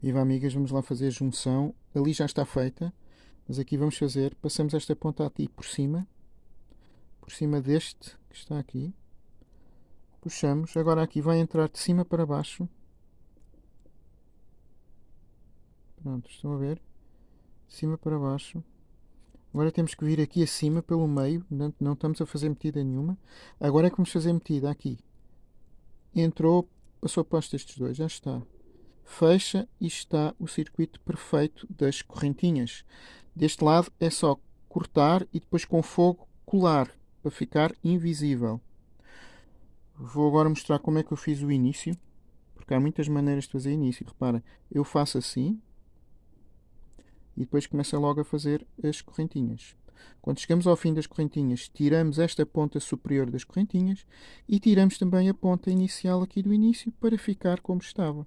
Viva amigas, vamos lá fazer a junção. Ali já está feita, mas aqui vamos fazer, passamos esta ponta aqui por cima, por cima deste que está aqui. Puxamos, agora aqui vai entrar de cima para baixo. Pronto, estão a ver? De cima para baixo. Agora temos que vir aqui acima pelo meio, não, não estamos a fazer metida nenhuma. Agora é que vamos fazer metida aqui. Entrou, passou para estes dois, já está fecha e está o circuito perfeito das correntinhas. Deste lado é só cortar e depois com fogo colar para ficar invisível. Vou agora mostrar como é que eu fiz o início, porque há muitas maneiras de fazer início. Repara, eu faço assim e depois começo logo a fazer as correntinhas. Quando chegamos ao fim das correntinhas, tiramos esta ponta superior das correntinhas e tiramos também a ponta inicial aqui do início para ficar como estava.